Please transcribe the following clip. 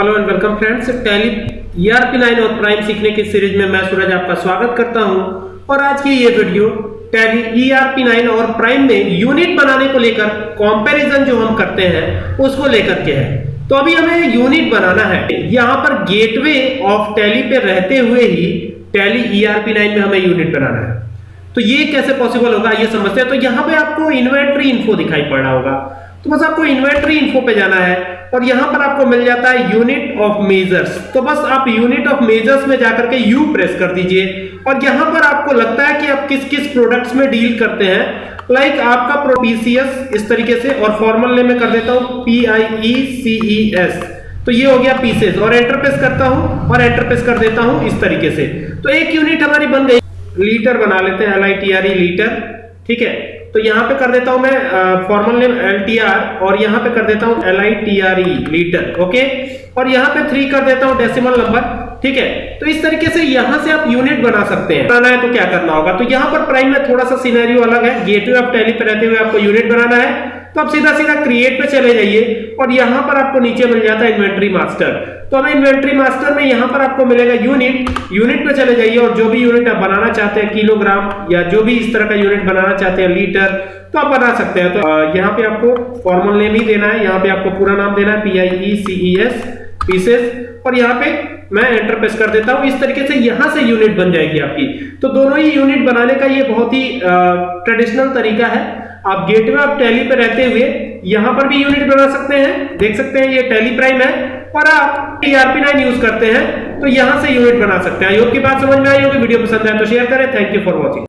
Hello and welcome friends Tally ERP 9 और prime सीखने की सीरीज़ में मैं सूरज आपका स्वागत करता हूँ। और आज की ये वीडियो टैली ईआरपी 9 और प्राइम में यूनिट बनाने को लेकर कंपैरिजन जो हम करते हैं, उसको लेकर के है। तो अभी हमें यूनिट बनाना है। यहाँ पर गेटवे ऑफ़ टैली पे रहते हुए ही टैली ईआरपी 9 में हमें यूनिट बनाना है। तो ये कैसे पॉसिबल होगा, ये समझते हैं। तो यहाँ पे आपको इन्वेंट्री इन्फो दिखाई पड़ रहा होगा। तो बस आपको इन्वेंट्री इन्फो पे जाना है और यहाँ पर आपको मिल जाता है यूनिट ऑफ़ मेजर्स तो बस आप यूनिट ऑफ़ मेजर्स में जाकर के यू प्रेस कर दीजिए और यहाँ पर आपको लगता है कि आप किस किस प्रोडक्ट्स में डील करते हैं। लाइक like आपका पीसीएस इस तरीके से और फॉर्मल नेम में कर देता हूँ P I E C E S तो ये हो गया पीसेस और एंटर प्रेस करता हूँ और एंटर प्रेस कर देता हूँ इस तरीके से। तो एक यूनिट हमारी बन गई। लीटर बना लेते हैं L I T R E litre ठीक है? तो यहाँ पे कर देता हूँ मैं formal name L T R और यहाँ पे कर देता हूँ एल आई लीटर ओके और यहाँ पे थ्री कर देता हूँ डेसिमल नंबर ठीक है? तो इस तरीके से यहाँ से आप यूनिट बना सकते हैं। बनाना है तो क्या करना होगा? तो यहाँ पर प्राइम में थोड़ा सा सिनेरियो अलग है। गेटवे ऑफ़ टैली पे रहते हुए आपको यूनिट बनाना है। तो आप सीधा सीधा क्रिएट पे चले जाइए और यहाँ पर आपको नीचे मिल जाता है इन्वेंट्री मास्टर तो हमें इन्वेंट्री मास्टर में यहाँ पर आपको मिलेगा यूनिट यूनिट पे चले जाइए और जो भी यूनिट आप बनाना चाहते हैं किलोग्राम या जो भी इस तरह का यूनिट बनाना चाहते हैं लीटर तो आप बना सकते हैं। तो यहाँ पे आपको फॉर्मल नेम ही देना है। यहाँ पे आपको पूरा नाम देना है P I E C E S pieces और यहाँ पे मैं एंटर प्रेस कर देता हूँ। इस तरीके से यहाँ से यूनिट बन जाएगी आपकी। तो दोनों ही यूनिट बनाने का ये बहुत ही ट्रेडिशनल तरीका है। आप गेटवे ऑफ़ टैली पे रहते हुए यहाँ पर भी यूनिट बना सकते हैं। देख सकते हैं ये टैली प्राइम है और आप टीआरपी नाइन यूज़ करते हैं तो यहाँ से यूनिट बना सकते हैं। योग की बात समझ में आई होगी, वीडियो पसंद आए तो शेयर करें। Thank you for watching